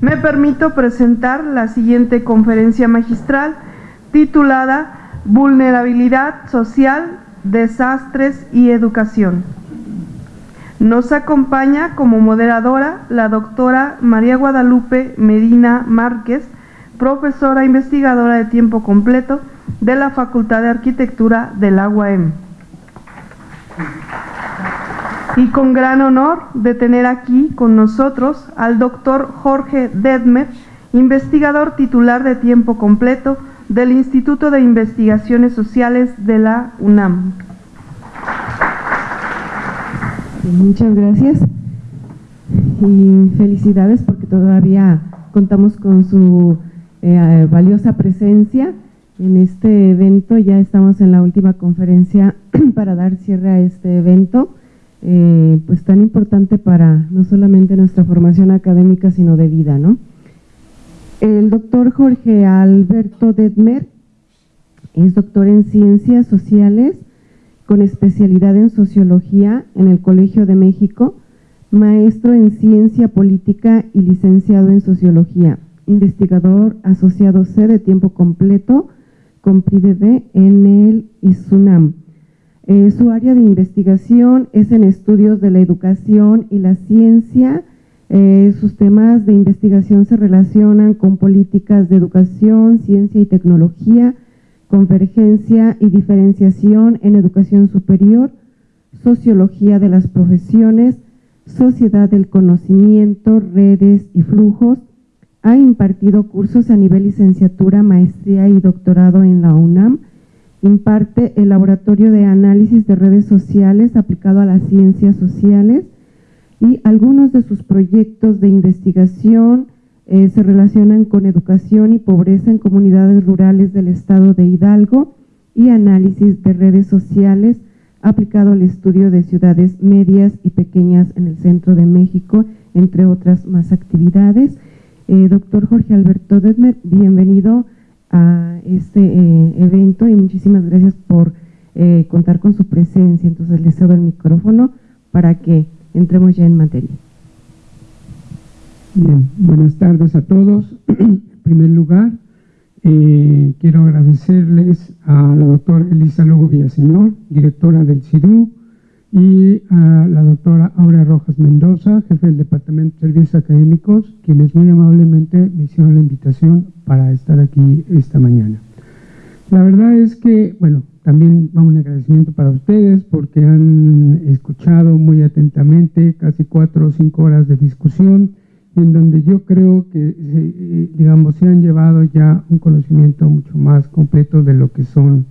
Me permito presentar la siguiente conferencia magistral titulada Vulnerabilidad Social, Desastres y Educación. Nos acompaña como moderadora la doctora María Guadalupe Medina Márquez, profesora investigadora de tiempo completo de la Facultad de Arquitectura del la UAM. Y con gran honor de tener aquí con nosotros al doctor Jorge Dedmer, investigador titular de tiempo completo del Instituto de Investigaciones Sociales de la UNAM. Muchas gracias y felicidades porque todavía contamos con su eh, valiosa presencia en este evento. Ya estamos en la última conferencia para dar cierre a este evento, eh, pues tan importante para no solamente nuestra formación académica, sino de vida, ¿no? El doctor Jorge Alberto Detmer es doctor en Ciencias Sociales con especialidad en Sociología en el Colegio de México, maestro en Ciencia Política y licenciado en Sociología, investigador asociado C de tiempo completo con PRIDB en el ISUNAM. Eh, su área de investigación es en estudios de la educación y la ciencia, eh, sus temas de investigación se relacionan con políticas de educación, ciencia y tecnología, convergencia y diferenciación en educación superior, sociología de las profesiones, sociedad del conocimiento, redes y flujos. Ha impartido cursos a nivel licenciatura, maestría y doctorado en la UNAM. Imparte el laboratorio de análisis de redes sociales aplicado a las ciencias sociales y algunos de sus proyectos de investigación eh, se relacionan con educación y pobreza en comunidades rurales del estado de Hidalgo y análisis de redes sociales aplicado al estudio de ciudades medias y pequeñas en el centro de México, entre otras más actividades. Eh, doctor Jorge Alberto Detmer, bienvenido a este eh, evento y muchísimas gracias por contar con su presencia. Entonces le cedo el micrófono para que entremos ya en materia. Bien, buenas tardes a todos. en primer lugar, eh, quiero agradecerles a la doctora Elisa Lugo Villaseñor, directora del CIDU, y a la doctora Aura Rojas Mendoza, jefe del Departamento de Servicios Académicos, quienes muy amablemente me hicieron la invitación para estar aquí esta mañana. La verdad es que, bueno, también va un agradecimiento para ustedes porque han escuchado muy atentamente casi cuatro o cinco horas de discusión en donde yo creo que, eh, digamos, se han llevado ya un conocimiento mucho más completo de lo que son,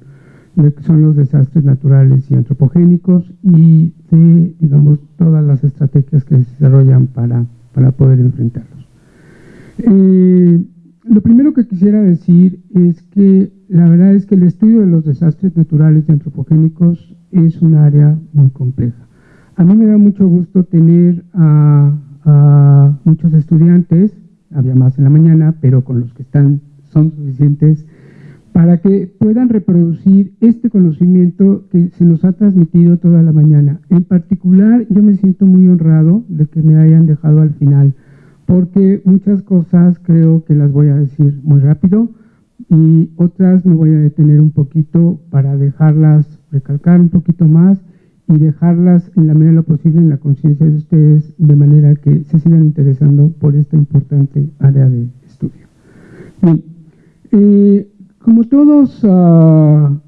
lo que son los desastres naturales y antropogénicos y de, digamos, todas las estrategias que se desarrollan para, para poder enfrentarlos. Eh, lo primero que quisiera decir es que la verdad es que el estudio de los desastres naturales y antropogénicos es un área muy compleja. A mí me da mucho gusto tener a, muchos estudiantes, había más en la mañana, pero con los que están son suficientes para que puedan reproducir este conocimiento que se nos ha transmitido toda la mañana. En particular, yo me siento muy honrado de que me hayan dejado al final porque muchas cosas creo que las voy a decir muy rápido y otras me voy a detener un poquito para dejarlas recalcar un poquito más y dejarlas en la medida de lo posible en la conciencia de ustedes de manera que se sigan interesando por esta importante área de estudio. Bien, eh, como todos uh,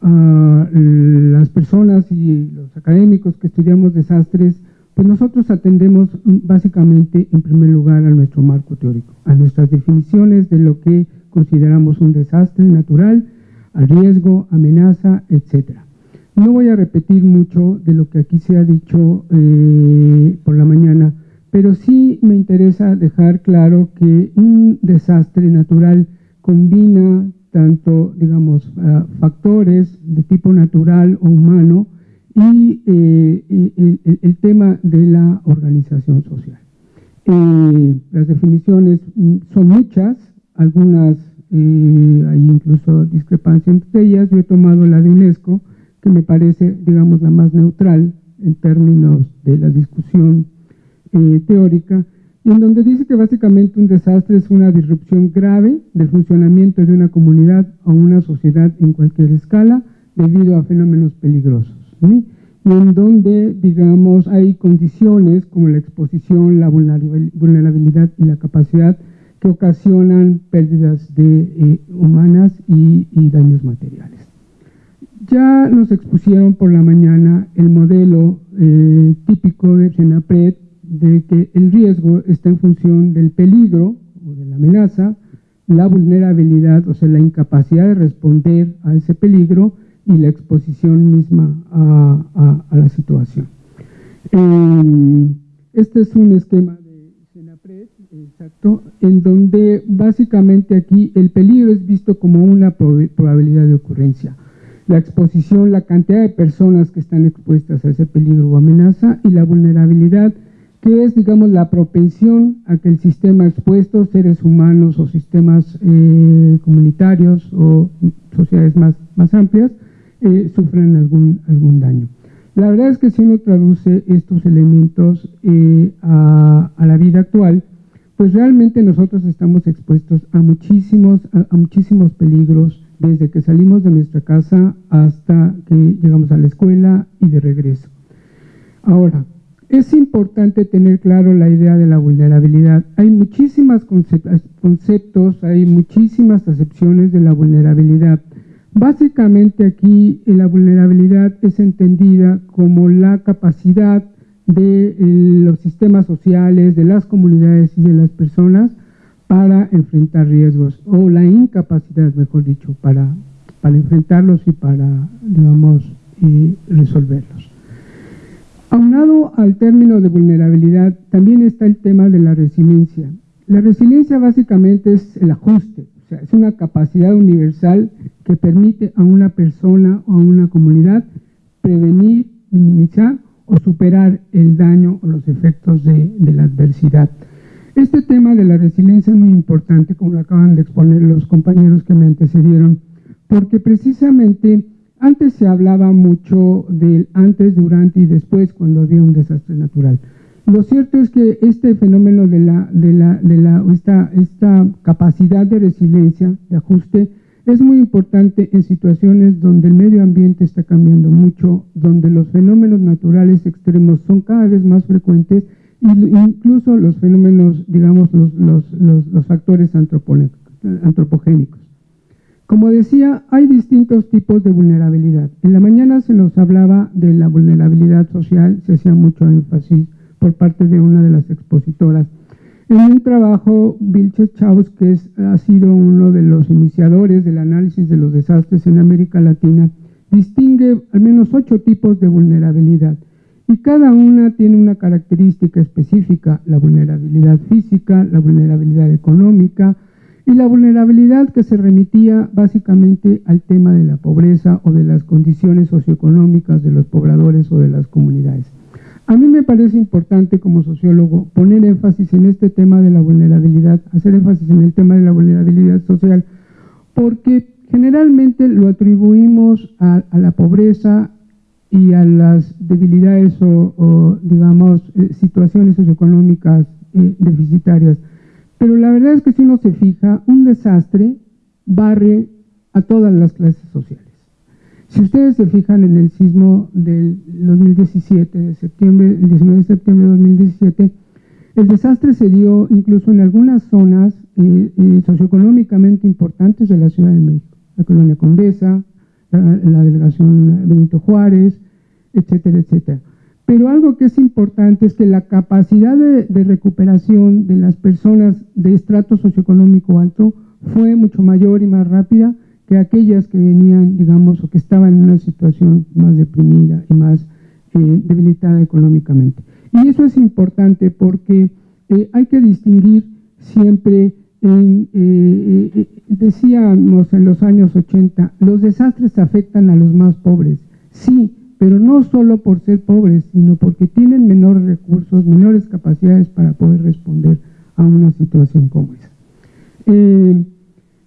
las personas y los académicos que estudiamos desastres, pues nosotros atendemos básicamente en primer lugar a nuestro marco teórico, a nuestras definiciones de lo que consideramos un desastre natural, al riesgo, amenaza, etc. No voy a repetir mucho de lo que aquí se ha dicho eh, por la mañana, pero sí me interesa dejar claro que un desastre natural combina tanto, digamos, factores de tipo natural o humano, y eh, el, tema de la organización social. Eh, las definiciones mm, son muchas, algunas eh, hay incluso discrepancia entre ellas, yo he tomado la de UNESCO, que me parece, digamos, la más neutral en términos de la discusión teórica, en donde dice que básicamente un desastre es una disrupción grave del funcionamiento de una comunidad o una sociedad en cualquier escala debido a fenómenos peligrosos. Y en donde, digamos, hay condiciones como la exposición, la vulnerabilidad y la capacidad que ocasionan pérdidas de, eh, humanas y, daños materiales. Ya nos expusieron por la mañana el modelo eh, típico de Senapred de que el riesgo está en función del peligro o de la amenaza, la vulnerabilidad, o sea, la incapacidad de responder a ese peligro y la exposición misma a, la situación. Eh, este es un esquema Exacto, en donde básicamente aquí el peligro es visto como una probabilidad de ocurrencia. La exposición, la cantidad de personas que están expuestas a ese peligro o amenaza y la vulnerabilidad, que es, digamos, la propensión a que el sistema expuesto, seres humanos o sistemas eh, comunitarios o sociedades más, más amplias, eh, sufran algún, algún daño. La verdad es que si uno traduce estos elementos eh, a, a la vida actual, pues realmente nosotros estamos expuestos a muchísimos, a, muchísimos peligros desde que salimos de nuestra casa hasta que llegamos a la escuela y de regreso. Ahora, es importante tener claro la idea de la vulnerabilidad. Hay muchísimos conceptos, hay muchísimas acepciones de la vulnerabilidad. Básicamente aquí la vulnerabilidad es entendida como la capacidad de eh, los sistemas sociales, de las comunidades y de las personas para enfrentar riesgos, o la incapacidad, mejor dicho, para, para enfrentarlos y para, digamos, resolverlos. Aunado al término de vulnerabilidad, también está el tema de la resiliencia. La resiliencia básicamente es el ajuste, o sea, es una capacidad universal que permite a una persona o a una comunidad prevenir, minimizar o superar el daño o los efectos de, la adversidad. Este tema de la resiliencia es muy importante, como lo acaban de exponer los compañeros que me antecedieron, porque precisamente antes se hablaba mucho del antes, durante y después cuando había un desastre natural. Lo cierto es que este fenómeno de la, de la, de la esta, capacidad de resiliencia, de ajuste, es muy importante en situaciones donde el medio ambiente está cambiando mucho, donde los fenómenos naturales extremos son cada vez más frecuentes e incluso los fenómenos, digamos, los, factores antropogénicos. Como decía, hay distintos tipos de vulnerabilidad. En la mañana se nos hablaba de la vulnerabilidad social, se hacía mucho énfasis por parte de una de las expositoras. En un trabajo, Vilches Chaus, que ha sido uno de los iniciadores del análisis de los desastres en América Latina, distingue al menos ocho tipos de vulnerabilidad y cada una tiene una característica específica, la vulnerabilidad física, la vulnerabilidad económica y la vulnerabilidad que se remitía básicamente al tema de la pobreza o de las condiciones socioeconómicas de los pobladores o de las comunidades. A mí me parece importante como sociólogo poner énfasis en este tema de la vulnerabilidad, hacer énfasis en el tema de la vulnerabilidad social, porque generalmente lo atribuimos a, la pobreza y a las debilidades o, digamos, eh, situaciones socioeconómicas eh, deficitarias. Pero la verdad es que si uno se fija, un desastre barre a todas las clases sociales. Si ustedes se fijan en el sismo del 2017, de septiembre, el 19 de septiembre de 2017, el desastre se dio incluso en algunas zonas eh, eh, socioeconómicamente importantes de la Ciudad de México, la colonia Condesa, la, delegación Benito Juárez, etcétera, etcétera. Pero algo que es importante es que la capacidad de, recuperación de las personas de estrato socioeconómico alto fue mucho mayor y más rápida que aquellas que venían, digamos, o que estaban en una situación más deprimida y más eh, debilitada económicamente. Y eso es importante porque eh, hay que distinguir siempre, en, eh, decíamos en los años 80, los desastres afectan a los más pobres, sí, pero no solo por ser pobres, sino porque tienen menores recursos, menores capacidades para poder responder a una situación como esa.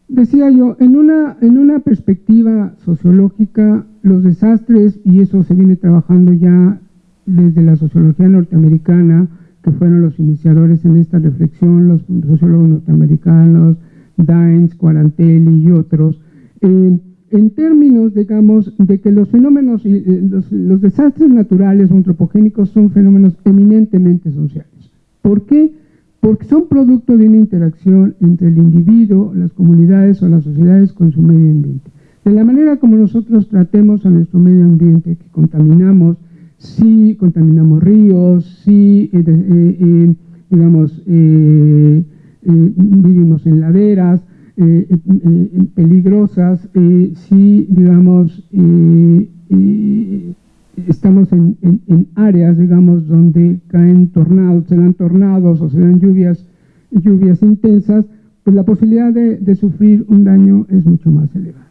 Decía yo, en una, en una perspectiva sociológica, los desastres, y eso se viene trabajando ya desde la sociología norteamericana, que fueron los iniciadores en esta reflexión, los sociólogos norteamericanos, Dines, Quarantelli y otros, eh, en términos, digamos, de que los fenómenos, eh, los, los, desastres naturales o antropogénicos son fenómenos eminentemente sociales. ¿Por qué? Porque son producto de una interacción entre el individuo, las comunidades o las sociedades con su medio ambiente. De la manera como nosotros tratemos a nuestro medio ambiente, que contaminamos, si contaminamos ríos, si, eh, eh, digamos, vivimos en laderas, eh, peligrosas eh, si, digamos, estamos en, áreas, digamos, donde caen tornados, se dan tornados o se dan lluvias, lluvias intensas, pues la posibilidad de, sufrir un daño es mucho más elevada.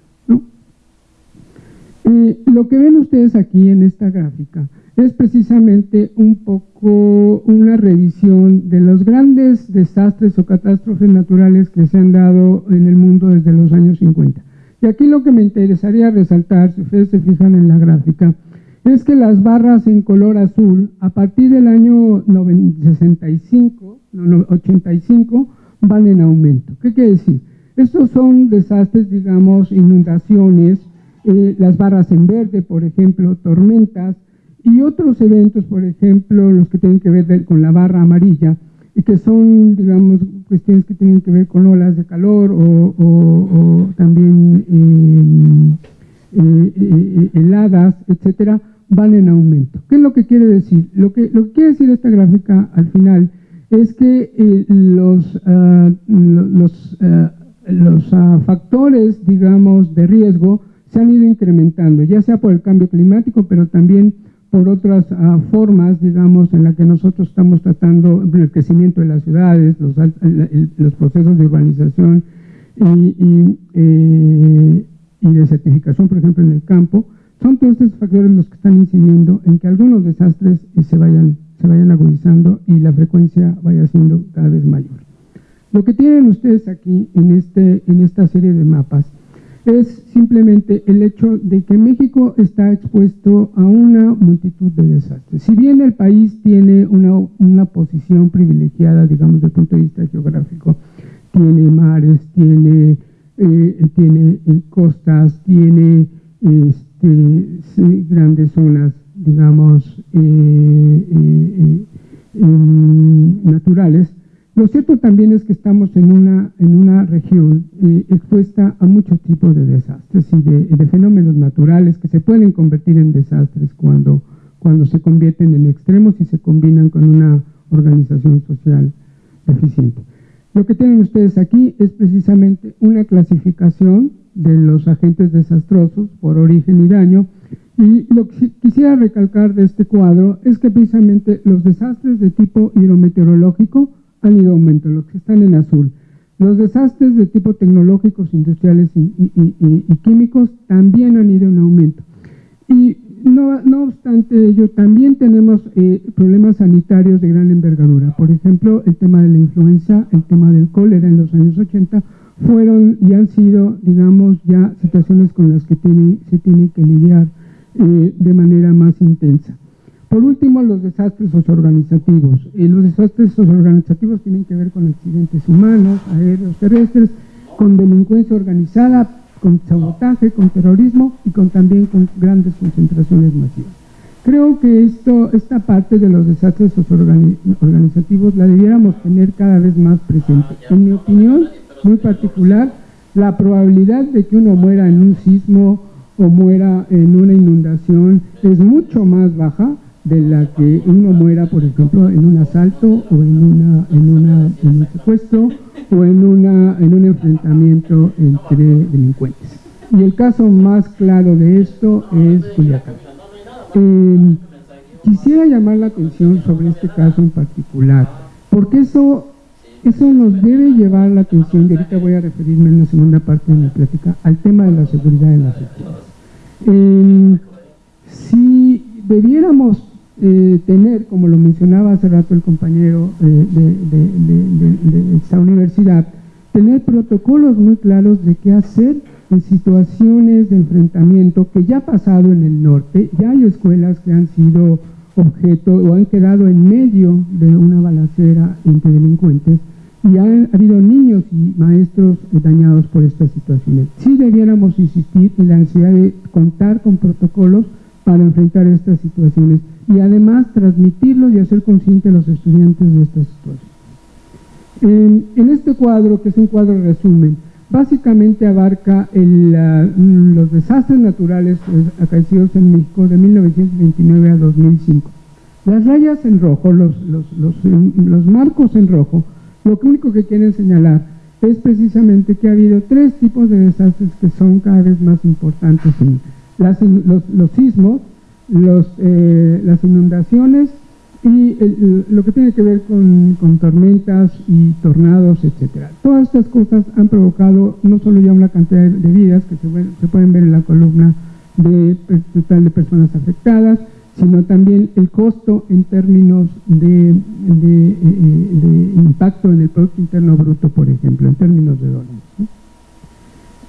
Lo que ven ustedes aquí en esta gráfica es precisamente un poco una revisión de los grandes desastres o catástrofes naturales que se han dado en el mundo desde los años 50. Y aquí lo que me interesaría resaltar, si ustedes se fijan en la gráfica, es que las barras en color azul, a partir del año 65, 85, van en aumento. ¿Qué quiere decir? Estos son desastres, digamos, inundaciones, eh, las barras en verde, por ejemplo, tormentas, y otros eventos, por ejemplo, los que tienen que ver con la barra amarilla, y que son, digamos, cuestiones que tienen que ver con olas de calor o, también eh, eh, heladas, etcétera, van en aumento. ¿Qué es lo que quiere decir? Lo que, lo que quiere decir esta gráfica al final es que los, ah, los, ah, los ah, factores, digamos, de riesgo se han ido incrementando, ya sea por el cambio climático, pero también por otras ah, formas, digamos, en la que nosotros estamos tratando el crecimiento de las ciudades, los, los procesos de urbanización y, eh, y, de certificación, por ejemplo, en el campo, son todos estos factores los que están incidiendo en que algunos desastres se vayan, se vayan agudizando y la frecuencia vaya siendo cada vez mayor. Lo que tienen ustedes aquí en, este, en esta serie de mapas es simplemente el hecho de que México está expuesto a una multitud de desastres. Si bien el país tiene una, posición privilegiada, digamos, desde el punto de vista geográfico, tiene mares, tiene, eh, tiene eh, costas, tiene este, grandes zonas, digamos, eh, naturales, lo cierto también es que estamos en una, en una región eh, expuesta a muchos tipos de desastres y de, fenómenos naturales que se pueden convertir en desastres cuando, cuando se convierten en extremos y se combinan con una organización social eficiente. Lo que tienen ustedes aquí es precisamente una clasificación de los agentes desastrosos por origen y daño y lo que quisiera recalcar de este cuadro es que precisamente los desastres de tipo hidrometeorológico han ido aumentando, los que están en azul. Los desastres de tipo tecnológicos, industriales y, químicos también han ido en aumento. Y no, obstante ello, también tenemos eh, problemas sanitarios de gran envergadura. Por ejemplo, el tema de la influenza, el tema del cólera en los años 80, fueron y han sido, digamos, ya situaciones con las que se tiene que lidiar eh, de manera más intensa. Por último, los desastres socioorganizativos. Y los desastres socioorganizativos tienen que ver con accidentes humanos, aéreos, terrestres, con delincuencia organizada, con sabotaje, con terrorismo y con también con grandes concentraciones masivas. Creo que esto, esta parte de los desastres socioorganizativos la debiéramos tener cada vez más presente. En mi opinión, muy particular, la probabilidad de que uno muera en un sismo o muera en una inundación es mucho más baja de la que uno muera, por ejemplo, en un asalto o en, una, en, una, en un secuestro o en, una, en un enfrentamiento entre delincuentes. Y el caso más claro de esto es Culiacán. Em, quisiera llamar la atención sobre este caso en particular, porque eso, eso nos debe llevar la atención, y ahorita voy a referirme en la segunda parte de mi plática, al tema de la seguridad en las escuelas. Em, si debiéramos eh, tener, como lo mencionaba hace rato el compañero eh, de, esta universidad, tener protocolos muy claros de qué hacer en situaciones de enfrentamiento que ya ha pasado en el norte, ya hay escuelas que han sido objeto o han quedado en medio de una balacera entre delincuentes y han habido niños y maestros dañados por estas situaciones. Sí debiéramos insistir en la necesidad de contar con protocolos para enfrentar estas situaciones y además transmitirlos y hacer conscientes a los estudiantes de estas situaciones. En, este cuadro, que es un cuadro resumen, básicamente abarca los desastres naturales acaecidos en México de 1929 a 2005. Las rayas en rojo, los, los marcos en rojo, lo único que quieren señalar es precisamente que ha habido tres tipos de desastres que son cada vez más importantes. Los, sismos, eh, las inundaciones y lo que tiene que ver con, tormentas y tornados, etcétera. Todas estas cosas han provocado no solo ya una cantidad de vidas que se, pueden ver en la columna de total de personas afectadas, sino también el costo en términos de, eh, eh, impacto en el Producto Interno Bruto, por ejemplo, en términos de dólares.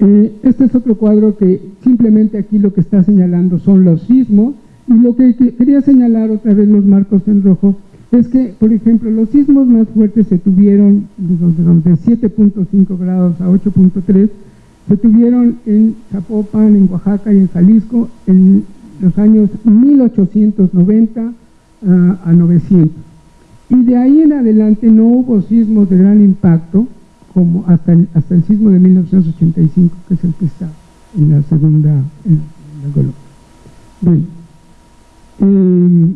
Eh, este es otro cuadro que simplemente aquí lo que está señalando son los sismos, y lo que, quería señalar otra vez los marcos en rojo, es que, por ejemplo, los sismos más fuertes se tuvieron de 7.5 grados a 8.3, se tuvieron en Zapopan, en Oaxaca y en Jalisco en los años 1890 ah, a 900. Y de ahí en adelante no hubo sismos de gran impacto, como hasta el, hasta el sismo de 1985, que es el que está en la segunda en la Bien. Em,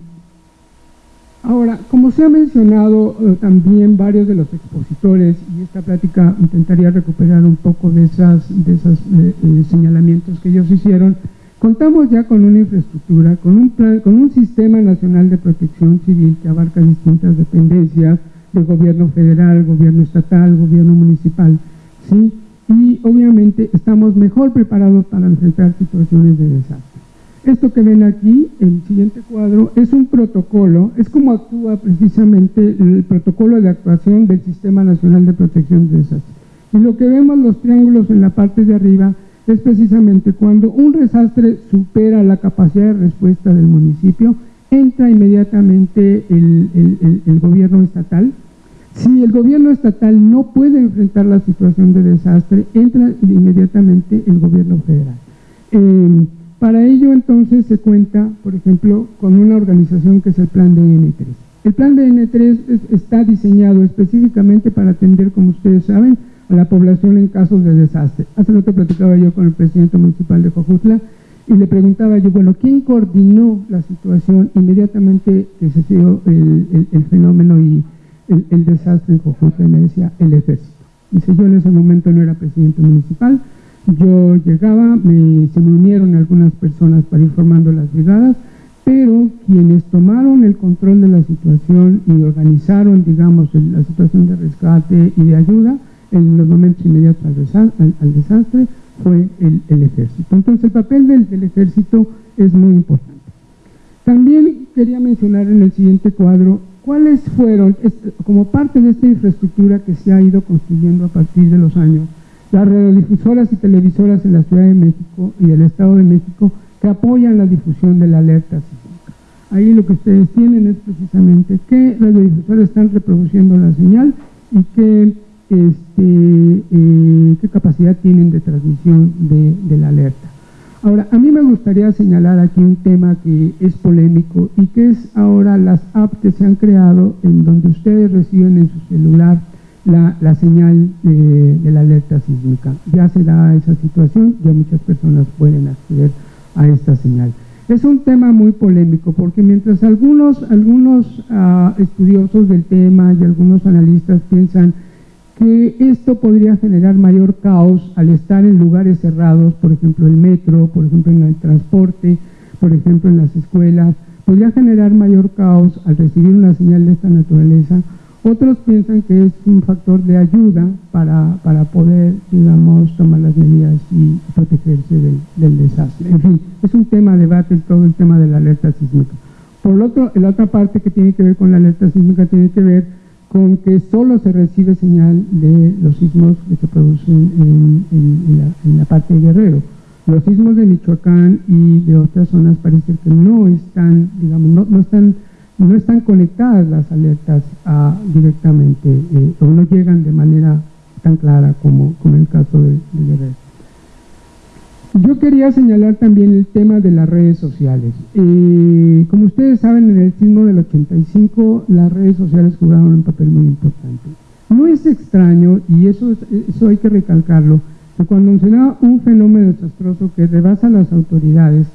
ahora, como se ha mencionado eh, también varios de los expositores, y esta plática intentaría recuperar un poco de esos de esas, eh, eh, señalamientos que ellos hicieron, Contamos ya con una infraestructura, con un, con un sistema nacional de protección civil que abarca distintas dependencias del gobierno federal, gobierno estatal, gobierno municipal, ¿sí? Y obviamente estamos mejor preparados para enfrentar situaciones de desastre. Esto que ven aquí, el siguiente cuadro, es un protocolo, es como actúa precisamente el protocolo de actuación del Sistema Nacional de Protección de Desastres. Y lo que vemos los triángulos en la parte de arriba es precisamente cuando un desastre supera la capacidad de respuesta del municipio, entra inmediatamente el, gobierno estatal. Si el gobierno estatal no puede enfrentar la situación de desastre, entra inmediatamente el gobierno federal. Em, para ello entonces se cuenta, por ejemplo, con una organización que es el Plan de N3. El Plan de N3 está diseñado específicamente para atender, como ustedes saben, a la población en casos de desastre. Hace rato platicaba yo con el presidente municipal de Jojutla y le preguntaba yo, bueno, ¿quién coordinó la situación inmediatamente que se dio el, fenómeno y el, desastre en Jojutla? Y me decía, el ejército. Dice, yo en ese momento no era presidente municipal, yo llegaba, me, se me unieron algunas personas para ir formando las brigadas, pero quienes tomaron el control de la situación y organizaron, digamos, la situación de rescate y de ayuda, en los momentos inmediatos al, desastre fue el, ejército. Entonces el papel del, ejército es muy importante. También quería mencionar en el siguiente cuadro cuáles fueron, como parte de esta infraestructura que se ha ido construyendo a partir de los años, las radiodifusoras y televisoras en la Ciudad de México y el Estado de México que apoyan la difusión de la alerta sísmica. Ahí lo que ustedes tienen es precisamente qué radiodifusoras están reproduciendo la señal y qué este, eh, qué capacidad tienen de transmisión de, la alerta. Ahora, a mí me gustaría señalar aquí un tema que es polémico y que es ahora las apps que se han creado en donde ustedes reciben en su celular la, señal de, la alerta sísmica. Ya se da esa situación, ya muchas personas pueden acceder a esta señal. Es un tema muy polémico porque mientras algunos, algunos ah, estudiosos del tema y algunos analistas piensan que esto podría generar mayor caos al estar en lugares cerrados, por ejemplo el metro, por ejemplo en el transporte, por ejemplo en las escuelas, podría generar mayor caos al recibir una señal de esta naturaleza. Otros piensan que es un factor de ayuda para, para poder, digamos, tomar las medidas y protegerse del, del, desastre. En fin, es un tema de debate todo el tema de la alerta sísmica. Por lo otro, la otra parte que tiene que ver con la alerta sísmica tiene que ver con que solo se recibe señal de los sismos que se producen en, la, parte de Guerrero. Los sismos de Michoacán y de otras zonas parece que no están, digamos, no, están no están conectadas las alertas directamente eh, o no llegan de manera tan clara como, como en el caso de Guerrero. Yo quería señalar también el tema de las redes sociales. Eh, como ustedes saben, en el sismo del 85 las redes sociales jugaron un papel muy importante. No es extraño, y eso, eso hay que recalcarlo, que cuando se da un fenómeno desastroso que rebasa las autoridades,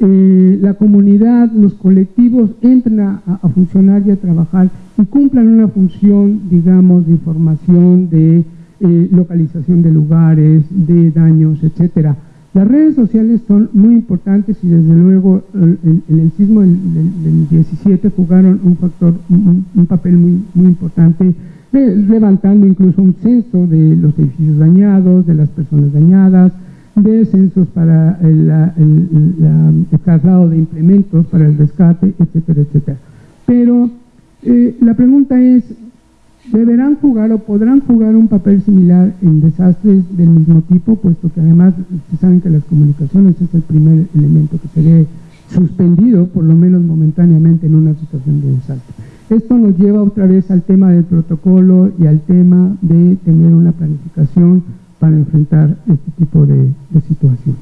eh, la comunidad, los colectivos entran a, funcionar y a trabajar y cumplan una función, digamos, de información, de eh, localización de lugares, de daños, etcétera. Las redes sociales son muy importantes y desde luego en, el sismo del, 17 jugaron un factor, un, papel muy, muy importante, levantando incluso un censo de los edificios dañados, de las personas dañadas, de censos para el, traslado de implementos para el rescate, etcétera, etcétera. Pero eh, la pregunta es, deberán jugar o podrán jugar un papel similar en desastres del mismo tipo, puesto que además se saben que las comunicaciones es el primer elemento que sería suspendido, por lo menos momentáneamente, en una situación de desastre. Esto nos lleva otra vez al tema del protocolo y al tema de tener una planificación para enfrentar este tipo de, situaciones.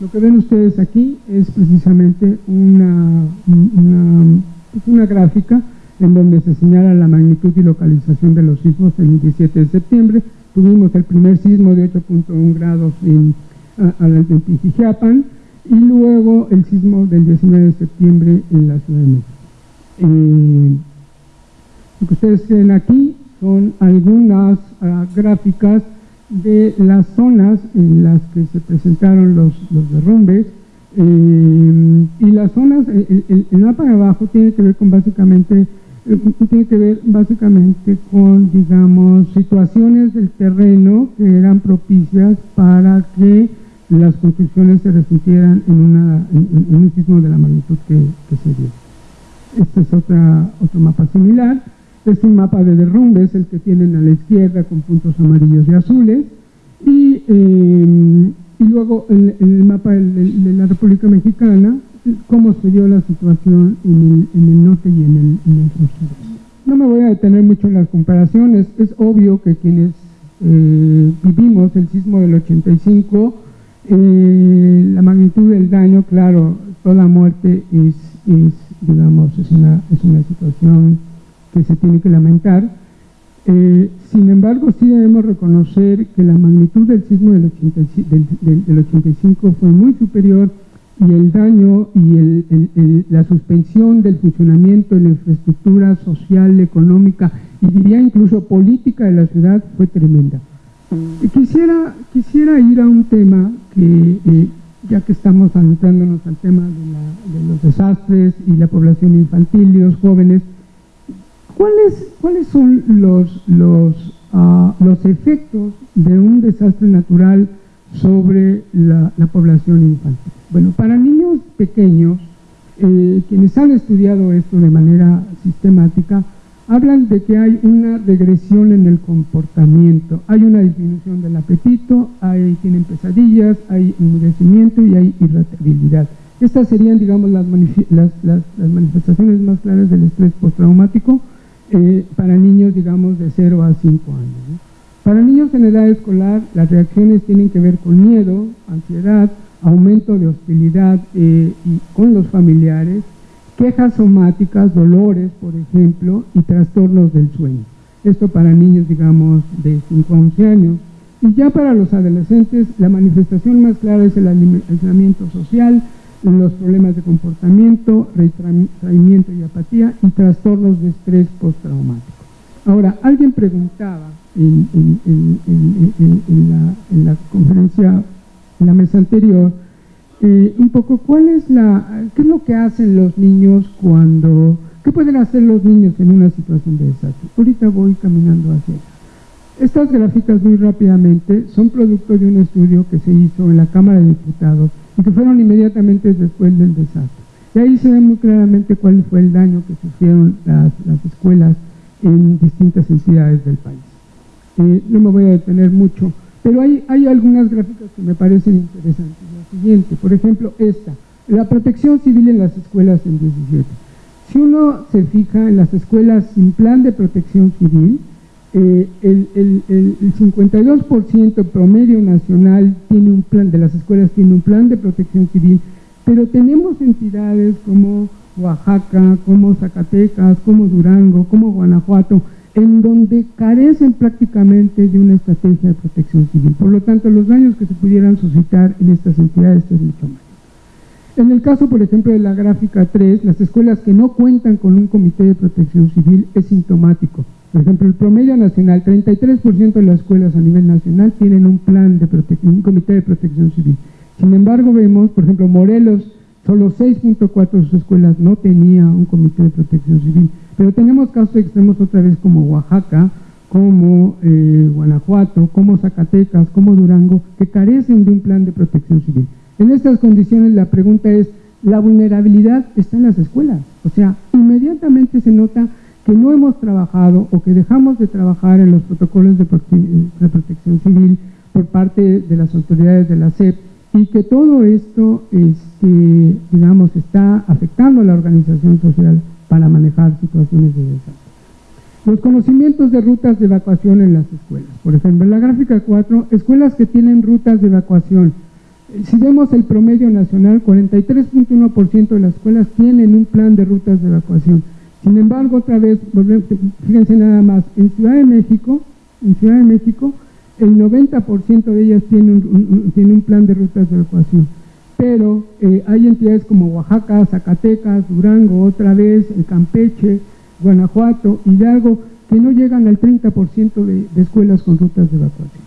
Lo que ven ustedes aquí es precisamente una, una, pues una gráfica en donde se señala la magnitud y localización de los sismos el 17 de septiembre. Tuvimos el primer sismo de 8.1 grados en, en y luego el sismo del 19 de septiembre en la Ciudad de México. Eh, lo que ustedes ven aquí son algunas ah, gráficas de las zonas en las que se presentaron los, derrumbes eh, y las zonas, el, mapa de abajo tiene que ver con básicamente tiene que ver básicamente con, digamos, situaciones del terreno que eran propicias para que las construcciones se resintieran en, una, en, un sismo de la magnitud que, se dio. Este es otra, otro mapa similar. Es un mapa de derrumbes, el que tienen a la izquierda con puntos amarillos y azules. Y, eh, luego el, mapa de la República Mexicana, cómo se dio la situación en el, en el norte y en el, en el sur. No me voy a detener mucho en las comparaciones, es obvio que quienes eh, vivimos el sismo del 85, eh, la magnitud del daño, claro, toda muerte es, es digamos, es una, es una situación que se tiene que lamentar. Eh, sin embargo, sí debemos reconocer que la magnitud del sismo del, del, del 85 fue muy superior y el daño y la suspensión del funcionamiento de la infraestructura social, económica y diría incluso política de la ciudad fue tremenda. Quisiera, quisiera ir a un tema que, eh, ya que estamos adentrándonos al tema de, los desastres y la población infantil y los jóvenes, ¿cuáles, cuáles son los, los, ah, los efectos de un desastre natural sobre la población infantil? Bueno, para niños pequeños, eh, quienes han estudiado esto de manera sistemática, hablan de que hay una regresión en el comportamiento, hay una disminución del apetito, hay, tienen pesadillas, hay enmudecimiento y hay irritabilidad. Estas serían, digamos, las, manifestaciones más claras del estrés postraumático eh, para niños, digamos, de 0 a 5 años. Para niños en edad escolar, las reacciones tienen que ver con miedo, ansiedad, aumento de hostilidad eh, con los familiares, quejas somáticas, dolores, por ejemplo, y trastornos del sueño. Esto para niños, digamos, de 5 a 11 años. Y ya para los adolescentes, la manifestación más clara es el aislamiento social, los problemas de comportamiento, retraimiento y apatía y trastornos de estrés postraumático. Ahora, alguien preguntaba en, la, en la conferencia en la mesa anterior, eh, un poco cuál es la, qué es lo que hacen los niños cuando, qué pueden hacer los niños en una situación de desastre. Ahorita voy caminando hacia Estas gráficas muy rápidamente son producto de un estudio que se hizo en la Cámara de Diputados y que fueron inmediatamente después del desastre. Y ahí se ve muy claramente cuál fue el daño que sufrieron las, escuelas en distintas entidades del país. Eh, no me voy a detener mucho pero hay, algunas gráficas que me parecen interesantes. La siguiente, por ejemplo, esta. La protección civil en las escuelas en 17. Si uno se fija en las escuelas sin plan de protección civil, eh, el, el, el, 52% promedio nacional tiene un plan, de las escuelas tiene un plan de protección civil, pero tenemos entidades como Oaxaca, como Zacatecas, como Durango, como Guanajuato, en donde carecen prácticamente de una estrategia de protección civil. Por lo tanto, los daños que se pudieran suscitar en estas entidades es mucho más. En el caso, por ejemplo, de la gráfica 3, las escuelas que no cuentan con un comité de protección civil es sintomático. Por ejemplo, el promedio nacional, 33% de las escuelas a nivel nacional tienen un plan de protección, un comité de protección civil. Sin embargo, vemos, por ejemplo, Morelos, solo 6.4 de sus escuelas no tenía un comité de protección civil. Pero tenemos casos extremos otra vez como Oaxaca, como eh, Guanajuato, como Zacatecas, como Durango, que carecen de un plan de protección civil. En estas condiciones la pregunta es, la vulnerabilidad está en las escuelas. O sea, inmediatamente se nota que no hemos trabajado o que dejamos de trabajar en los protocolos de, protección civil por parte de las autoridades de la SEP y que todo esto, este, digamos, está afectando a la organización social para manejar situaciones de desastre. Los conocimientos de rutas de evacuación en las escuelas. Por ejemplo, en la gráfica 4, escuelas que tienen rutas de evacuación si vemos el promedio nacional, 43.1% de las escuelas tienen un plan de rutas de evacuación. Sin embargo, otra vez, fíjense nada más, en Ciudad de México, en Ciudad de México, el 90% de ellas tienen un, plan de rutas de evacuación. Pero eh, hay entidades como Oaxaca, Zacatecas, Durango, otra vez, el Campeche, Guanajuato, Hidalgo, que no llegan al 30% de, de escuelas con rutas de evacuación.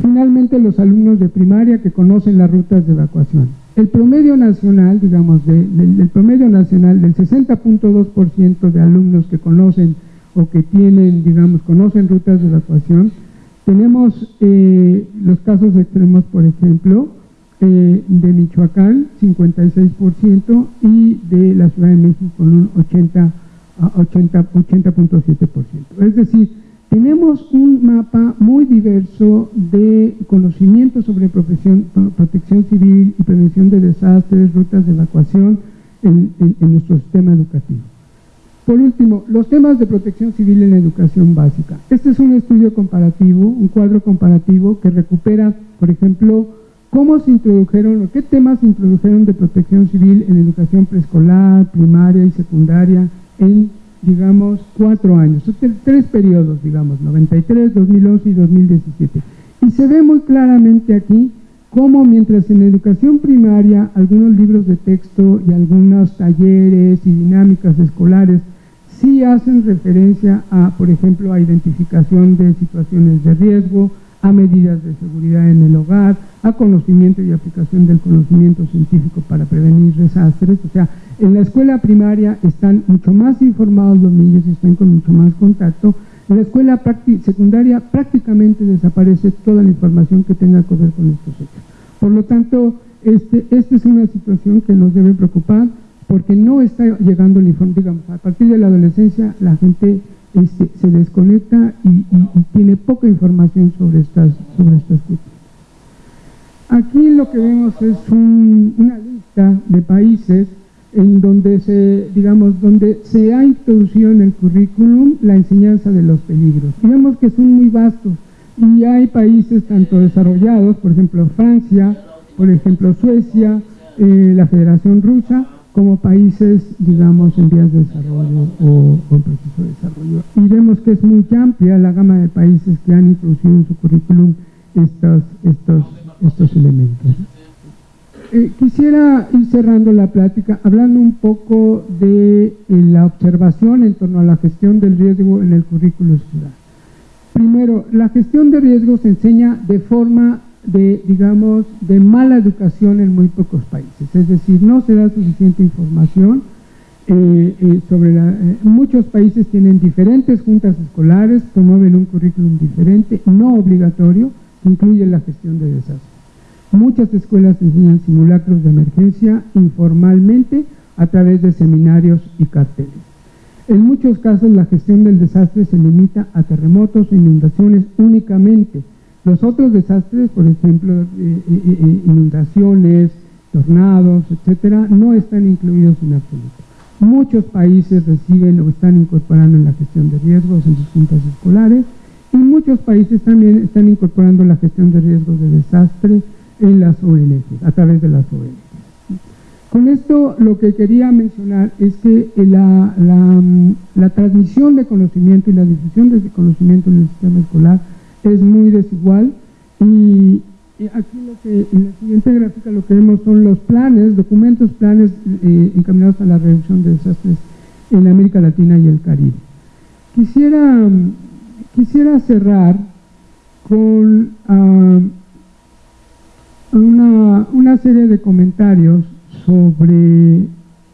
Finalmente, los alumnos de primaria que conocen las rutas de evacuación. El promedio nacional, digamos, del promedio nacional del 60.2% de alumnos que conocen o que tienen, digamos, conocen rutas de evacuación, tenemos eh, los casos extremos, por ejemplo, eh, de Michoacán, 56%, y de la Ciudad de México con un 80.7%. 80, 80 es decir, tenemos un mapa muy diverso de conocimiento sobre protección civil y prevención de desastres, rutas de evacuación en, nuestro sistema educativo. Por último, los temas de protección civil en la educación básica. Este es un estudio comparativo, un cuadro comparativo que recupera, por ejemplo, cómo se introdujeron o qué temas se introdujeron de protección civil en educación preescolar, primaria y secundaria en digamos, cuatro años, tres periodos, digamos, 93, 2011 y 2017. Y se ve muy claramente aquí cómo mientras en educación primaria algunos libros de texto y algunos talleres y dinámicas escolares sí hacen referencia a, por ejemplo, a identificación de situaciones de riesgo, a medidas de seguridad en el hogar, a conocimiento y aplicación del conocimiento científico para prevenir desastres. O sea, en la escuela primaria están mucho más informados los niños y están con mucho más contacto. En la escuela secundaria prácticamente desaparece toda la información que tenga que ver con estos hechos. Por lo tanto, este, esta es una situación que nos debe preocupar porque no está llegando el informe, digamos, a partir de la adolescencia la gente este, se desconecta y, tiene poca información sobre estas, sobre estas cuestiones. Aquí lo que vemos es una lista de países en donde se, digamos, donde se ha introducido en el currículum la enseñanza de los peligros. Vemos que son muy vastos y hay países tanto desarrollados, por ejemplo Francia, por ejemplo Suecia, eh, la Federación Rusa, como países, digamos, en vías de desarrollo o, en proceso de desarrollo. Y vemos que es muy amplia la gama de países que han introducido en su currículum estos, estos, estos elementos. Eh, quisiera ir cerrando la plática hablando un poco de eh, la observación en torno a la gestión del riesgo en el currículo escolar. Primero, la gestión de riesgo se enseña de forma de, digamos, de mala educación en muy pocos países. Es decir, no se da suficiente información eh, sobre la... muchos países tienen diferentes juntas escolares, promueven un currículum diferente, no obligatorio, que incluye la gestión de desastres. Muchas escuelas enseñan simulacros de emergencia informalmente a través de seminarios y carteles. En muchos casos la gestión del desastre se limita a terremotos e inundaciones únicamente. Los otros desastres, por ejemplo, eh, eh, eh, inundaciones, tornados, etcétera, no están incluidos en absoluto. Muchos países reciben o están incorporando en la gestión de riesgos en sus juntas escolares y muchos países también están incorporando la gestión de riesgos de desastre en las ONGs, a través de las ONGs. Con esto lo que quería mencionar es que la, la, transmisión de conocimiento y la difusión de conocimiento en el sistema escolar es muy desigual y, aquí lo que, en la siguiente gráfica lo que vemos son los planes, documentos, planes eh, encaminados a la reducción de desastres en América Latina y el Caribe. Quisiera Quisiera cerrar con ah, una, serie de comentarios sobre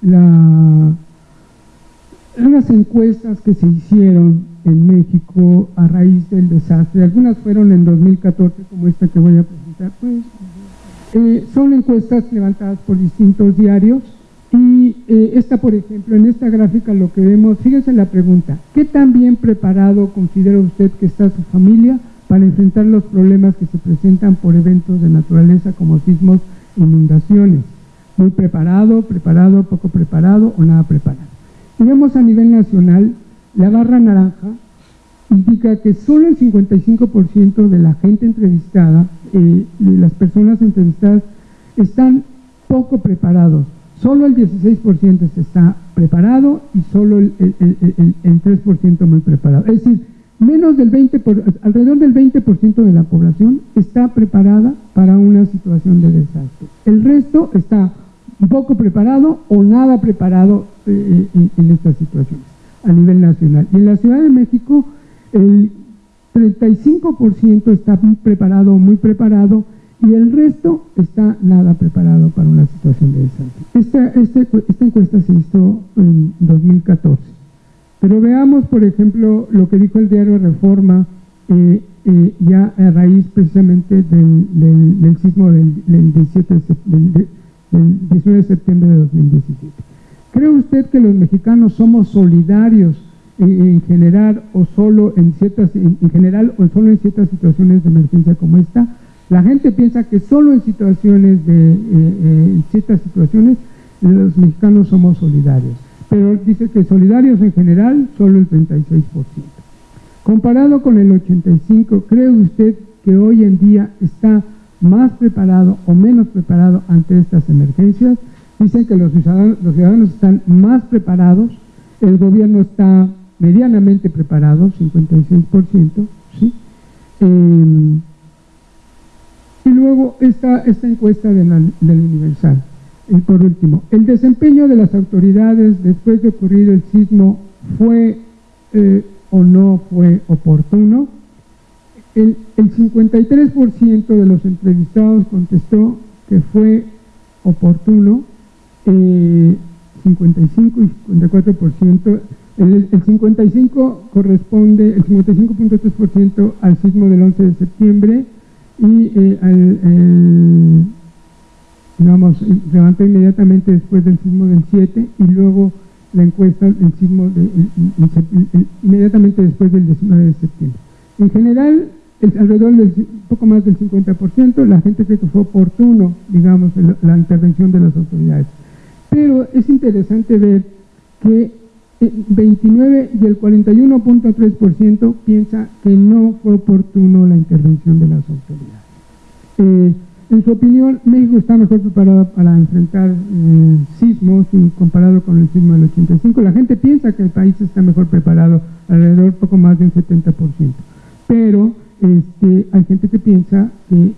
la, encuestas que se hicieron en México a raíz del desastre. Algunas fueron en 2014, como esta que voy a presentar. Pues, eh, son encuestas levantadas por distintos diarios y eh, esta, por ejemplo, en esta gráfica lo que vemos, fíjense la pregunta, ¿qué tan bien preparado considera usted que está su familia para enfrentar los problemas que se presentan por eventos de naturaleza como sismos, inundaciones? Muy preparado, preparado, poco preparado o nada preparado. Y vemos a nivel nacional, la barra naranja indica que solo el 55% de la gente entrevistada, eh, de las personas entrevistadas, están poco preparados Solo el 16% está preparado y solo el, 3% muy preparado. Es decir, menos del 20 alrededor del 20% de la población está preparada para una situación de desastre. El resto está poco preparado o nada preparado eh, eh, en, estas situaciones a nivel nacional. Y en la Ciudad de México el 35% está preparado o muy preparado y el resto está nada preparado para una situación de desastre. Esta, esta encuesta se hizo en 2014. Pero veamos, por ejemplo, lo que dijo el diario Reforma eh, eh, ya a raíz precisamente del, del, sismo del, 17 del, 19 de septiembre de 2017. ¿Cree usted que los mexicanos somos solidarios en, general o solo en ciertas, en general o solo en ciertas situaciones de emergencia como esta? La gente piensa que solo en situaciones de, eh, eh, ciertas situaciones, los mexicanos somos solidarios. Pero dice que solidarios en general, solo el 36%. Comparado con el 85%, ¿cree usted que hoy en día está más preparado o menos preparado ante estas emergencias? Dicen que los ciudadanos, están más preparados, el gobierno está medianamente preparado, 56%, ¿sí? Eh, y luego esta, esta encuesta del Universal. Y por último, el desempeño de las autoridades después de ocurrir el sismo fue eh, o no fue oportuno. El, 53% de los entrevistados contestó que fue oportuno, 55 eh, y 54%. El, el 55 corresponde, el 55.3% al sismo del 11 de septiembre, y eh, digamos, levantó inmediatamente después del sismo del 7 y luego la encuesta el sismo de, inmediatamente después del 19 de septiembre. En general, alrededor del poco más del 50%, la gente cree que fue oportuno, digamos, la intervención de las autoridades. Pero es interesante ver que 29 y el 41.3% piensa que no fue oportuno la intervención de las autoridades. Eh, en su opinión, México está mejor preparado para enfrentar eh, sismos comparado con el sismo del 85. La gente piensa que el país está mejor preparado, alrededor poco más de un 70%. Pero este, hay gente que piensa que, eh,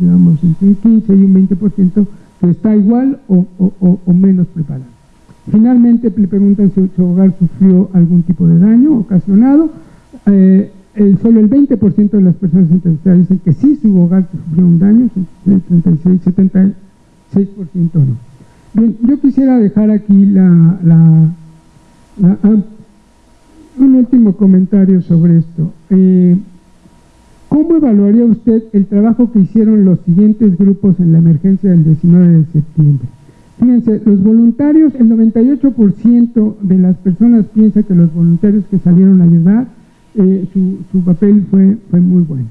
digamos, entre un 15 y un 20% que está igual o, o menos preparado. Finalmente le preguntan si su hogar sufrió algún tipo de daño ocasionado. Eh, solo el 20% de las personas entrevistadas dicen que sí, su hogar sufrió un daño, 36, 76% no. Bien, yo quisiera dejar aquí la, un último comentario sobre esto. Eh, ¿Cómo evaluaría usted el trabajo que hicieron los siguientes grupos en la emergencia del 19 de septiembre? Fíjense, los voluntarios, el 98% de las personas piensa que los voluntarios que salieron a ayudar, eh, su, papel fue, muy bueno.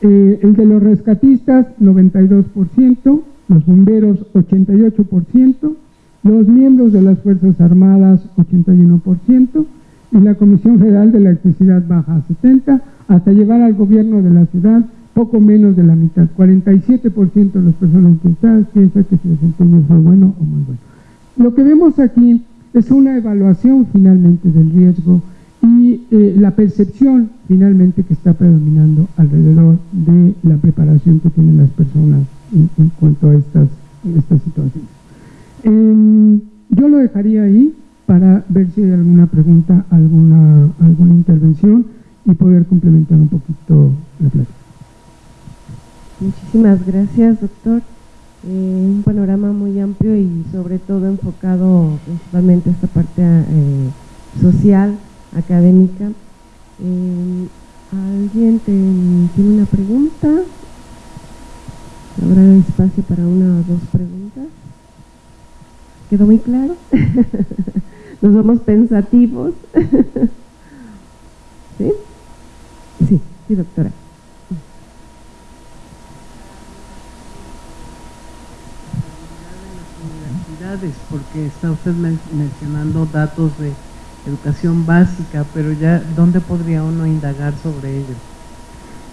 Eh, el de los rescatistas, 92%, los bomberos, 88%, los miembros de las Fuerzas Armadas 81% y la Comisión Federal de Electricidad baja a 70% hasta llegar al gobierno de la ciudad poco menos de la mitad, 47% de las personas encuestadas piensan que su desempeño fue bueno o muy bueno. Lo que vemos aquí es una evaluación finalmente del riesgo y eh, la percepción finalmente que está predominando alrededor de la preparación que tienen las personas en, cuanto a estas, estas situaciones. Em, yo lo dejaría ahí para ver si hay alguna pregunta, alguna, alguna intervención y poder complementar un poquito la plática. Muchísimas gracias, doctor. Eh, un panorama muy amplio y sobre todo enfocado principalmente a esta parte eh, social, académica. Eh, ¿Alguien tiene una pregunta? ¿Habrá espacio para una o dos preguntas? ¿Quedó muy claro? ¿Nos vamos pensativos? ¿Sí? Sí, sí, doctora. porque está usted mencionando datos de educación básica, pero ya, ¿dónde podría uno indagar sobre ello?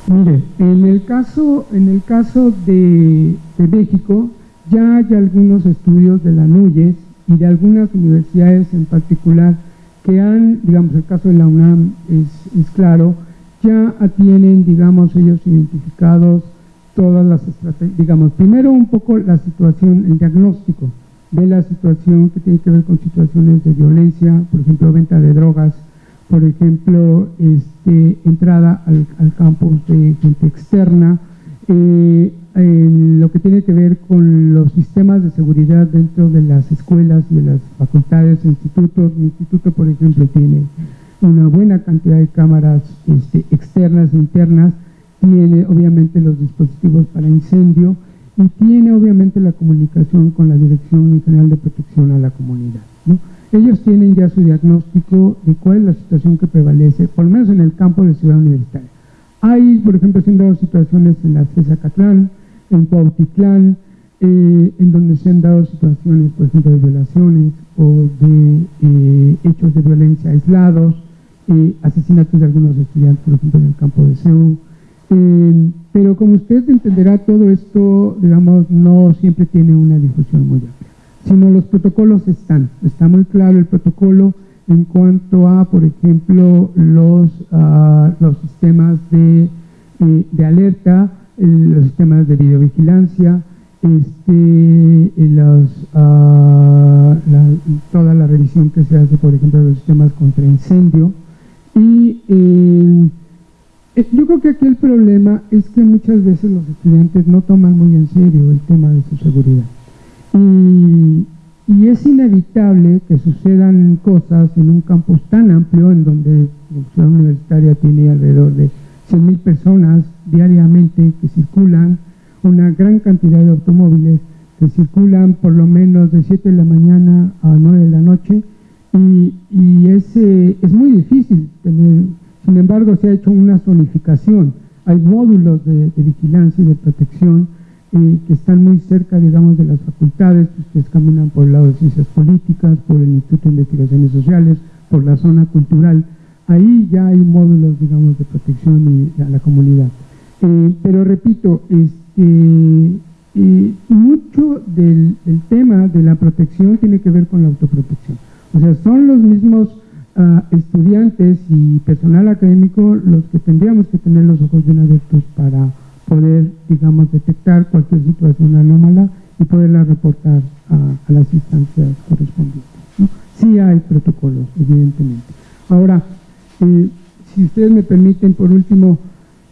Mire, en el caso, en el caso de, México, ya hay algunos estudios de la NUYES y de algunas universidades en particular que han, digamos, el caso de la UNAM es, es claro, ya tienen, digamos, ellos identificados todas las estrategias, digamos, primero un poco la situación, el diagnóstico, de la situación que tiene que ver con situaciones de violencia, por ejemplo, venta de drogas, por ejemplo, este, entrada al, al campus de gente externa, eh, lo que tiene que ver con los sistemas de seguridad dentro de las escuelas y de las facultades e institutos. Mi instituto, por ejemplo, tiene una buena cantidad de cámaras este, externas e internas, tiene obviamente los dispositivos para incendio, y tiene obviamente la comunicación con la Dirección General de Protección a la Comunidad. Ellos tienen ya su diagnóstico de cuál es la situación que prevalece, por lo menos en el campo de Ciudad Universitaria. Hay, por ejemplo, dado situaciones en la CESA Catlán, en Cuautitlán, eh, en donde se han dado situaciones, por ejemplo, de violaciones o de eh, hechos de violencia aislados, eh, asesinatos de algunos estudiantes, por ejemplo, en el campo de eh, pero como usted entenderá, todo esto, digamos, no siempre tiene una difusión muy amplia, sino los protocolos están. Está muy claro el protocolo en cuanto a, por ejemplo, los, uh, los sistemas de, de alerta, los sistemas de videovigilancia, este, los, uh, toda la revisión que se hace, por ejemplo, de los sistemas contra incendio y eh, yo creo que aquí el problema es que muchas veces los estudiantes no toman muy en serio el tema de su seguridad. Y, es inevitable que sucedan cosas en un campus tan amplio, en donde la universitaria tiene alrededor de 100.000 personas diariamente que circulan, una gran cantidad de automóviles que circulan por lo menos de 7 de la mañana a 9 de la noche, y, y es, es muy difícil tener sin embargo, se ha hecho una zonificación. Hay módulos de, vigilancia y de protección eh, que están muy cerca, digamos, de las facultades. Ustedes caminan por el lado de ciencias políticas, por el Instituto de Investigaciones Sociales, por la zona cultural. Ahí ya hay módulos, digamos, de protección y a la comunidad. Eh, pero repito, este, eh, mucho del, del tema de la protección tiene que ver con la autoprotección. O sea, son los mismos estudiantes y personal académico los que tendríamos que tener los ojos bien abiertos para poder, digamos, detectar cualquier situación anómala y poderla reportar a, las instancias correspondientes. Sí hay protocolos, evidentemente. Ahora, eh, si ustedes me permiten, por último,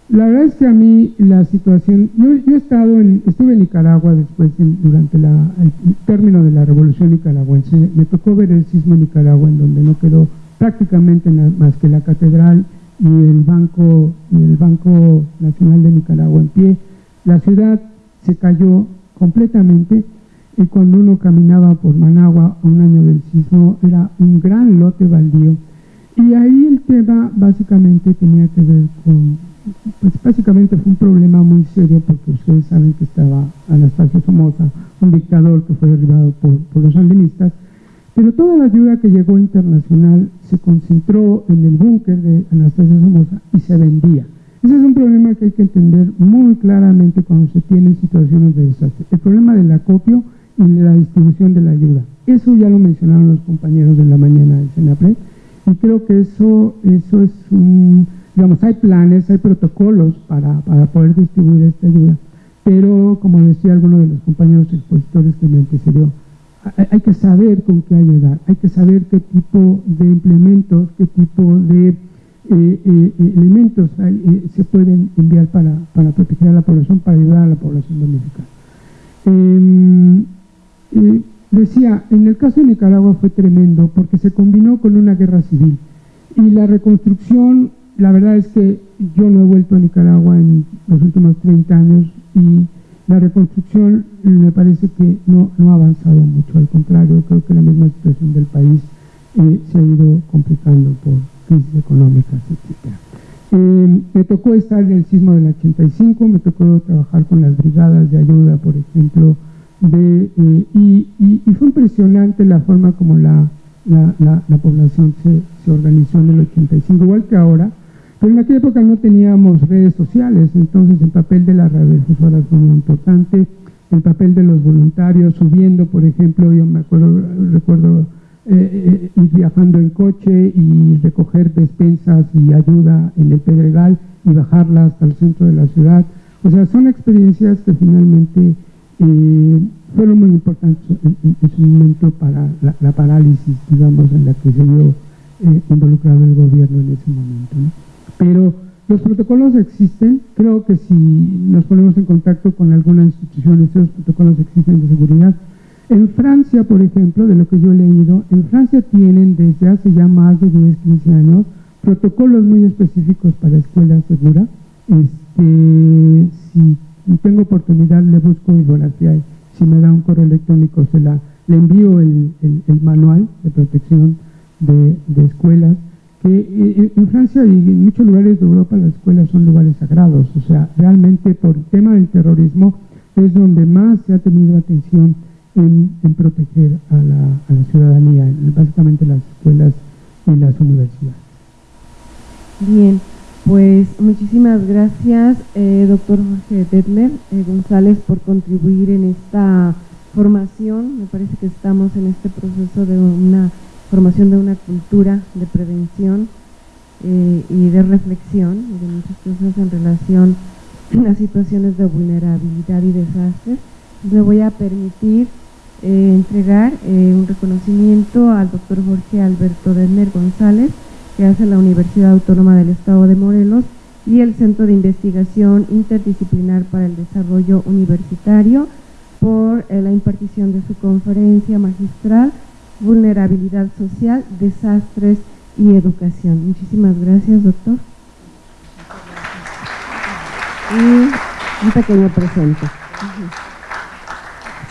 la verdad es que a mí la situación, yo, he estado en, estuve en Nicaragua después, durante el término de la revolución nicaragüense, me tocó ver el sismo en Nicaragua en donde no quedó prácticamente más que la catedral y el Banco, y el Banco Nacional de Nicaragua en pie. La ciudad se cayó completamente y cuando uno caminaba por Managua un año del sismo era un gran lote baldío. Y ahí el tema básicamente tenía que ver con pues básicamente fue un problema muy serio porque ustedes saben que estaba Anastasio Somoza, un dictador que fue derribado por, por los sandinistas, pero toda la ayuda que llegó internacional se concentró en el búnker de Anastasio Somoza y se vendía. Ese es un problema que hay que entender muy claramente cuando se tienen situaciones de desastre. El problema del acopio y de la distribución de la ayuda. Eso ya lo mencionaron los compañeros de la mañana del Senapred y creo que eso, eso es un, digamos, hay planes, hay protocolos para, para poder distribuir esta ayuda, pero como decía alguno de los compañeros expositores que me antecedió, hay que saber con qué ayudar, hay que saber qué tipo de implementos, qué tipo de eh, eh, elementos eh, se pueden enviar para, para, proteger a la población, para ayudar a la población dominicana. Decía, en el caso de Nicaragua fue tremendo porque se combinó con una guerra civil y la reconstrucción, la verdad es que yo no he vuelto a Nicaragua en los últimos 30 años y la reconstrucción me parece que no, no ha avanzado mucho, al contrario, creo que la misma situación del país eh, se ha ido complicando por crisis económicas, etc. Eh, me tocó estar en el sismo del 85, me tocó trabajar con las brigadas de ayuda, por ejemplo, de, eh, y, fue impresionante la forma como la, la, población se, se, organizó en el 85, igual que ahora, pero en aquella época no teníamos redes sociales, entonces el papel de las radiofusoras fue muy importante, el papel de los voluntarios subiendo, por ejemplo, yo me acuerdo, recuerdo eh, ir viajando en coche y recoger despensas y ayuda en el Pedregal y bajarla hasta el centro de la ciudad. O sea, son experiencias que finalmente eh, fueron muy importantes en, su momento para la, parálisis, digamos, en la que se vio eh, involucrado el gobierno en ese momento. Pero los protocolos existen, creo que si nos ponemos en contacto con alguna institución, esos protocolos existen de seguridad. En Francia, por ejemplo, de lo que yo he leído, en Francia tienen desde hace ya más de 10, 15 años protocolos muy específicos para escuela segura. Este, si tengo oportunidad, le busco y si, me da un correo electrónico, se la, le envío el, manual de protección de, escuelas, que eh, en Francia y en muchos lugares de Europa las escuelas son lugares sagrados, o sea, realmente por el tema del terrorismo es donde más se ha tenido atención en, proteger a la, a la ciudadanía, básicamente las escuelas y las universidades. Bien. Pues muchísimas gracias, eh, doctor Jorge Detmer eh, González, por contribuir en esta formación. Me parece que estamos en este proceso de una formación de una cultura de prevención eh, y de reflexión de muchas cosas en relación a situaciones de vulnerabilidad y desastres. Me voy a permitir entregar un reconocimiento al doctor Jorge Alberto Detmer González, que hace la Universidad Autónoma del Estado de Morelos y el Centro de Investigación Interdisciplinar para el Desarrollo Universitario por eh, la impartición de su conferencia magistral Vulnerabilidad Social, Desastres y Educación. Muchísimas gracias, doctor. Y un pequeño presente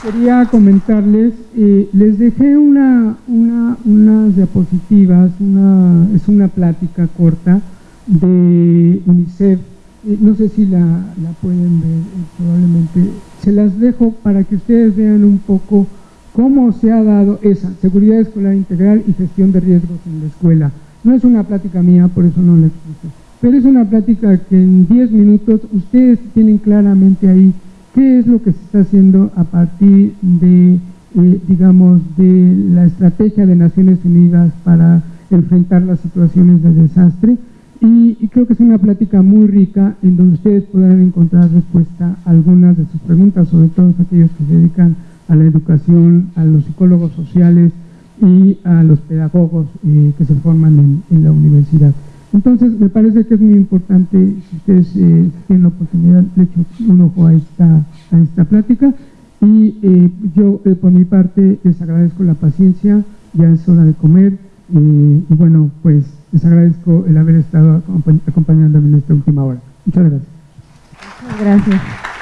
quería comentarles, eh, les dejé una, unas diapositivas, una, es una plática corta de UNICEF, eh, no sé si la, pueden ver, eh, probablemente, se las dejo para que ustedes vean un poco cómo se ha dado esa seguridad escolar integral y gestión de riesgos en la escuela. No es una plática mía, por eso no la explico, pero es una plática que en 10 minutos ustedes tienen claramente ahí ¿Qué es lo que se está haciendo a partir de, eh, digamos, de la estrategia de Naciones Unidas para enfrentar las situaciones de desastre? Y, creo que es una plática muy rica en donde ustedes podrán encontrar respuesta a algunas de sus preguntas, sobre todo aquellos que se dedican a la educación, a los psicólogos sociales y a los pedagogos eh, que se forman en la universidad. Entonces, me parece que es muy importante, si ustedes eh, tienen la oportunidad, le echo un ojo a esta, a esta plática. Y eh, yo, eh, por mi parte, les agradezco la paciencia, ya es hora de comer. y bueno, pues les agradezco el haber estado acompañándome en esta última hora. Muchas gracias. Muchas gracias.